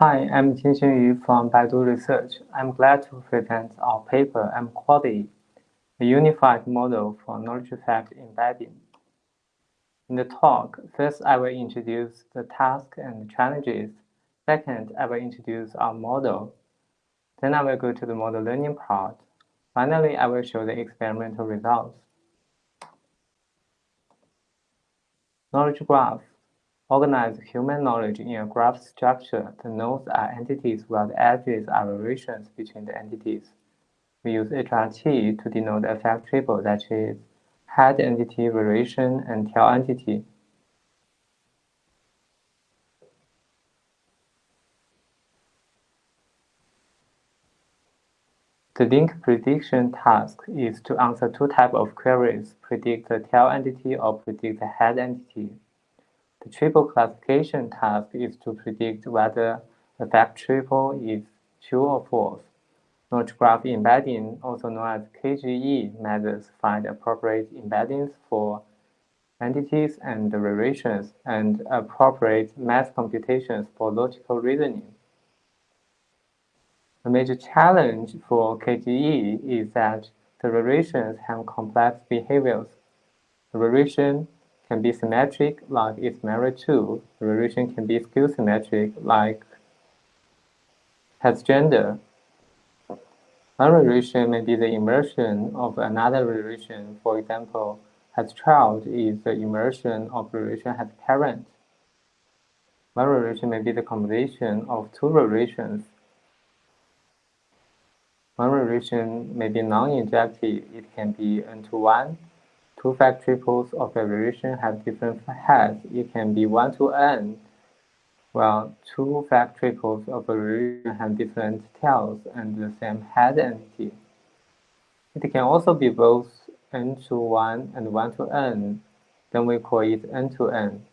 Hi, I'm Jinxing Yu from Baidu Research. I'm glad to present our paper, MQuadE, a unified model for knowledge fact embedding. In the talk, first I will introduce the task and challenges. Second, I will introduce our model. Then I will go to the model learning part. Finally, I will show the experimental results. Knowledge graph organize human knowledge in a graph structure. The nodes are entities while the edges are relations between the entities. We use HRT to denote a fact table that is head entity relation and tail entity. The link prediction task is to answer two types of queries, predict the tail entity or predict the head entity. The triple classification task is to predict whether the fact triple is true or false. Knowledge graph embedding, also known as KGE methods, find appropriate embeddings for entities and relations and appropriate math computations for logical reasoning. A major challenge for KGE is that the relations have complex behaviors. Relation can be symmetric, like it's married to. The relation can be skew-symmetric, like has gender. One relation may be the inversion of another relation. For example, has child is the inversion of relation has parent. One relation may be the combination of two relations. One relation may be non-injective. It can be n to 1. Two fact triples of a relation have different heads. It can be 1 to n well, two fact triples of a relation have different tails and the same head entity. It can also be both n to 1 and 1 to n, then we call it n to n.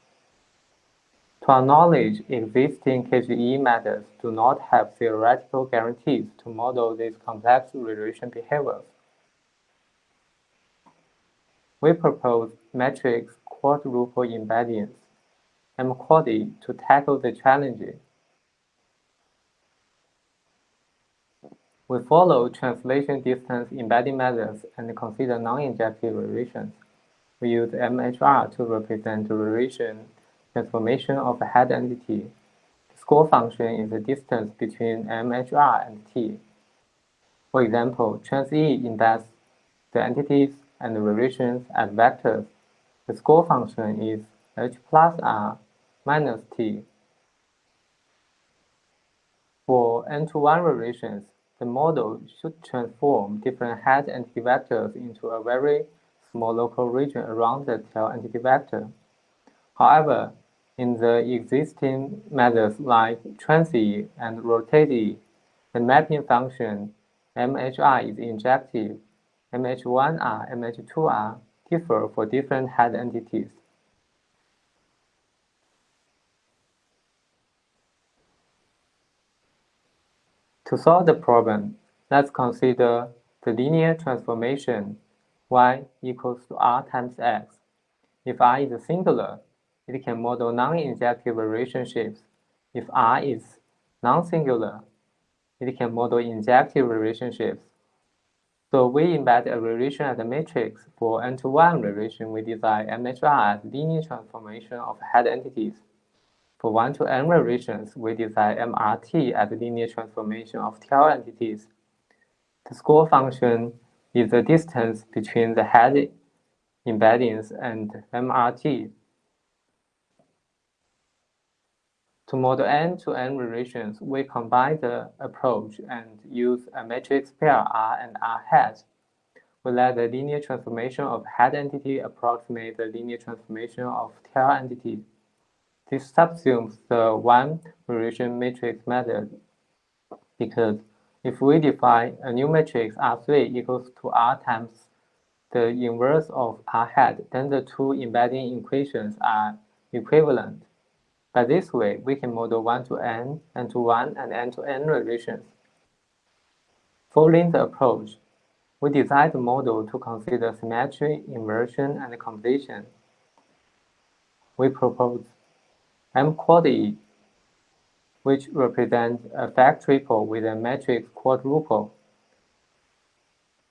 To our knowledge, existing KGE methods do not have theoretical guarantees to model these complex relation behaviors. We propose matrix quadruple embeddings MQuadE to tackle the challenges. We follow translation distance embedding methods and consider non-injective relations. We use MHR to represent the relation transformation of a head entity. The score function is the distance between MHR and T. For example, TransE embeds the entities and the relations as vectors. The score function is H plus R minus t. For n-to-1 relations, the model should transform different head entity vectors into a very small local region around the tail entity vector. However, in the existing methods like TransE and RotatE, the mapping function MHI is injective. MH1R, MH2R differ for different head entities. To solve the problem, let's consider the linear transformation y equals to r times x. If r is singular, it can model non-injective relationships. If r is non-singular, it can model injective relationships. So we embed a relation as a matrix. For n-to-1 relation, we design MHR as linear transformation of head entities. For 1 to n relations, we design MRT as linear transformation of tail entities. The score function is the distance between the head embeddings and MRT. To model end-to-end relations, we combine the approach and use a matrix pair R and R hat. We let the linear transformation of head entity approximate the linear transformation of tail entity. This subsumes the one relation matrix method because if we define a new matrix R3 equals to R times the inverse of R hat, then the two embedding equations are equivalent. By this way, we can model 1 to n, n to 1, and n to n relations. Following the approach, we designed the model to consider symmetry, inversion, and completion. We propose MQuadE which represents a fact triple with a matrix quadruple.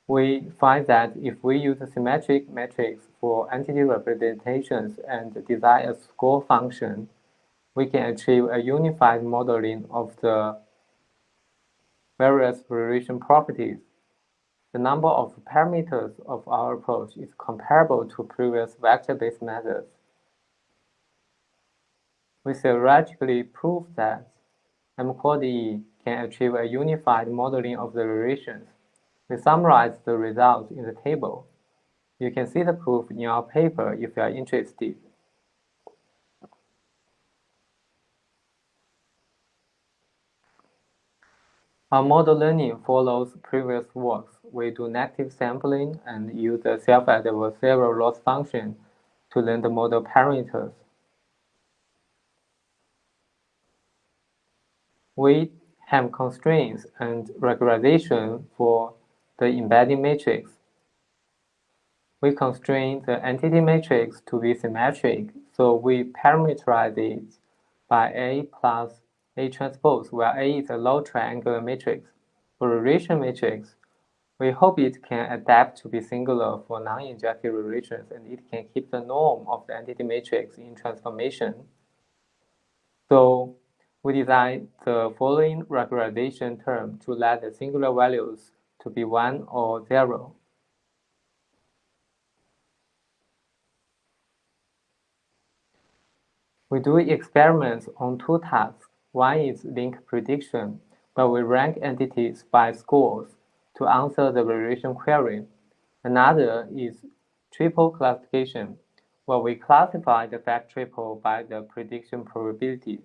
We find that if we use a symmetric matrix for entity representations and design a score function, we can achieve a unified modeling of the various relation properties. The number of parameters of our approach is comparable to previous vector-based methods. We theoretically prove that M-QuadE can achieve a unified modeling of the relations. We summarize the results in the table. You can see the proof in our paper if you are interested. Our model learning follows previous works. We do negative sampling and use the self-adversarial loss function to learn the model parameters. We have constraints and regularization for the embedding matrix. We constrain the entity matrix to be symmetric, so we parameterize it by A plus A transpose, where A is a low triangular matrix. For relation matrix, we hope it can adapt to be singular for non-injective relations and it can keep the norm of the entity matrix in transformation. So we design the following regularization term to let the singular values to be 1 or 0. We do experiments on two tasks. One is link prediction, where we rank entities by scores to answer the relation query. Another is triple classification, where we classify the fact triple by the prediction probability.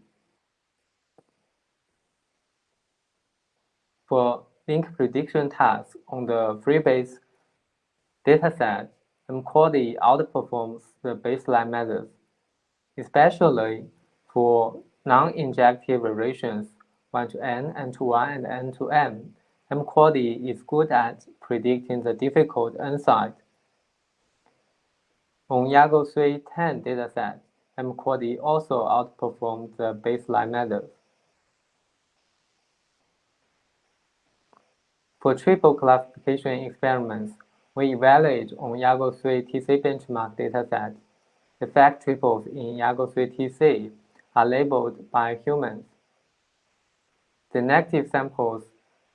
For link prediction tasks on the freebase dataset, M-QuadE outperforms the baseline methods, especially for non-injective relations 1 to n, n to 1, and n to m. M-QuadE is good at predicting the difficult n side. On Yago 310 dataset, M-QuadE also outperforms the baseline methods. For triple classification experiments, we evaluate on Yago 3 TC benchmark dataset. The fact triples in Yago 3 TC are labeled by humans. The negative samples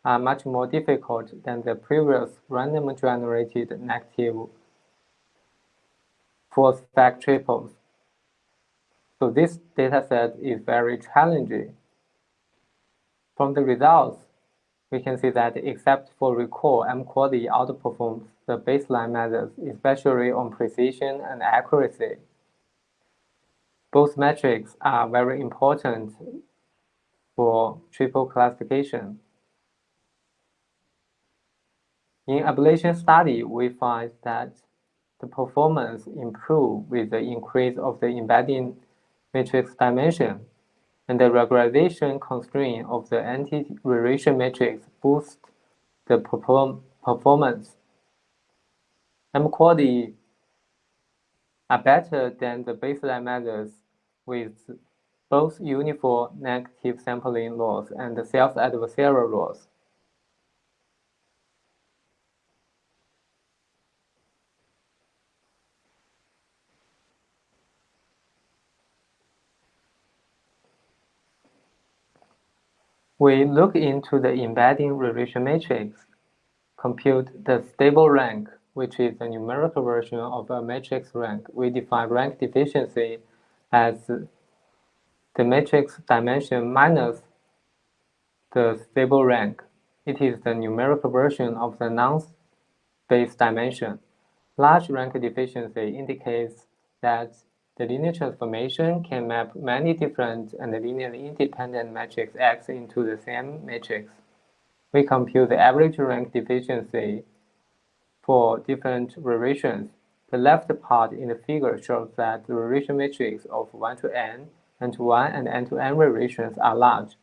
are much more difficult than the previous random generated negative false fact triples. So this dataset is very challenging. From the results, we can see that except for recall, M-QuadE outperforms the baseline methods, especially on precision and accuracy. Both metrics are very important for triple classification. In ablation study, we find that the performance improve with the increase of the embedding matrix dimension and the regularization constraint of the anti-relation matrix boosts the perform performance. M-QuadE are better than the baseline methods with both uniform negative sampling laws and self-adversarial laws. We look into the embedding relation matrix, compute the stable rank, which is a numerical version of a matrix rank. We define rank deficiency as the matrix dimension minus the stable rank. It is the numerical version of the null space dimension. Large rank deficiency indicates that the linear transformation can map many different and linearly independent matrix X into the same matrix. We compute the average rank deficiency for different relations. The left part in the figure shows that the relation matrix of 1 to n, n to 1, and n to n relations are large.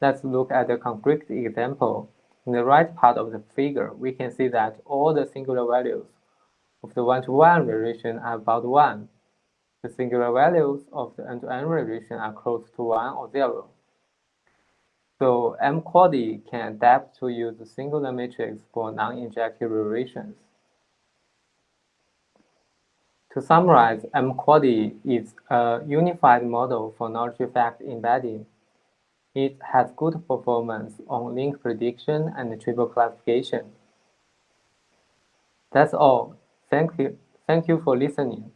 Let's look at a concrete example. In the right part of the figure, we can see that all the singular values of the 1 to 1 relation are about 1. The singular values of the n-to-n relation are close to 1 or 0. So M-QuadE can adapt to use the singular matrix for non-injective relations. To summarize, M-QuadE is a unified model for knowledge effect embedding. It has good performance on link prediction and triple classification. That's all. Thank you. Thank you for listening.